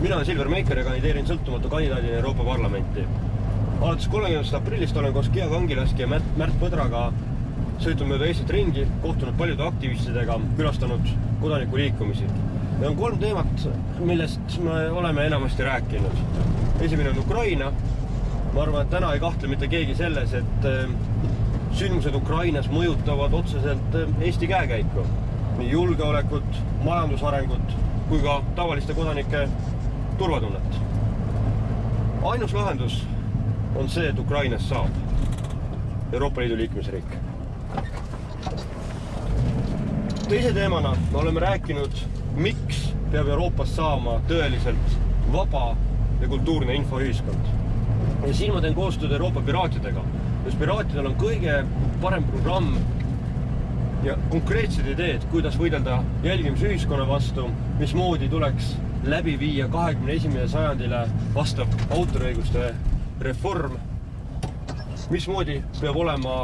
mina Silver Meiker kandideerin sõltumatu kandidaadina Euroopa Parlamenti. alates kolmekümnendast aprillist olen koos Kiia Kangilaski ja Märt, Märt Põdraga sõitnud mööda Eestit ringi, kohtunud paljude aktivistidega, külastanud kodanikuliikumisi. ja on kolm teemat, millest me oleme enamasti rääkinud. esimene on Ukraina. ma arvan, et täna ei kahtle mitte keegi selles, et äh, sündmused Ukrainas mõjutavad otseselt äh, Eesti käekäiku. nii julgeolekut, majandusarengut kui ka tavaliste kodanike turvatunnet. ainus lahendus on see, et Ukrainast saab Euroopa Liidu liikmesriik. teise teemana me oleme rääkinud, miks peab Euroopast saama tõeliselt vaba ja kultuurne infoühiskond. ja siin ma teen koostööd Euroopa piraatidega, sest piraatidel on kõige parem programm ja konkreetsed ideed, kuidas võidelda jälgimisühiskonna vastu, mismoodi tuleks läbi viia kahekümne esimene sajandile vastav autoriõiguste reform, mismoodi peab olema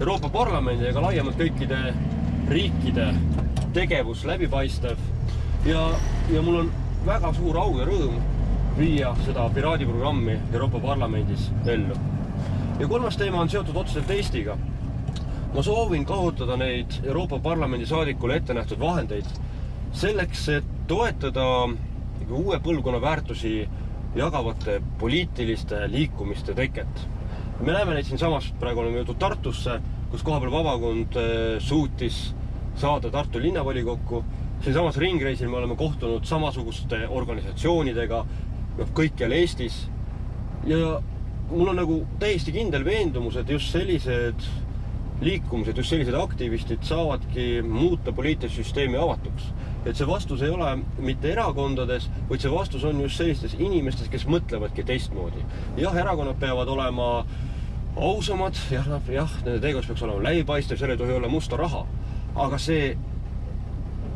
Euroopa Parlamendi ega laiemalt kõikide riikide tegevus läbipaistev ja, ja mul on väga suur au ja rõõm viia seda piraadiprogrammi Euroopa Parlamendis ellu. ja kolmas teema on seotud otseselt Eestiga ma soovin kasutada neid Euroopa Parlamendi saadikule ette nähtud vahendeid selleks, et toetada uue põlvkonna väärtusi jagavate poliitiliste liikumiste teket. me näeme neid siinsamas, praegu oleme jõudnud Tartusse, kus kohapeal vabakond eh, suutis saada Tartu linnavolikokku. siinsamas ringreisil me oleme kohtunud samasuguste organisatsioonidega noh, kõikjal Eestis. ja mul on nagu täiesti kindel veendumus, et just sellised liikumised, just sellised aktivistid saavadki muuta poliitilist süsteemi avatuks. et see vastus ei ole mitte erakondades, vaid see vastus on just sellistes inimestes, kes mõtlevadki teistmoodi. jah, erakonnad peavad olema ausamad, jah, jah, nende tegevus peaks olema läbipaistev, seal ei tohi olla musta raha. aga see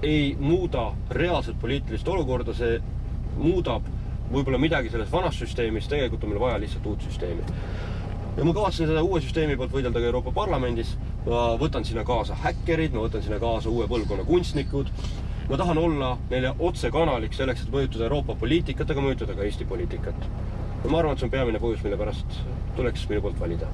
ei muuda reaalset poliitilist olukorda, see muudab võib-olla midagi sellest vanast süsteemist, tegelikult on meil vaja lihtsalt uut süsteemi ja ma kavatsen seda uue süsteemi poolt võidelda ka Euroopa Parlamendis. ma võtan sinna kaasa häkkerid, ma võtan sinna kaasa uue põlvkonna kunstnikud. ma tahan olla neile otsekanaliks selleks, et mõjutada Euroopa poliitikat, aga mõjutada ka Eesti poliitikat. ja ma arvan, et see on peamine põhjus, mille pärast tuleks minu poolt valida.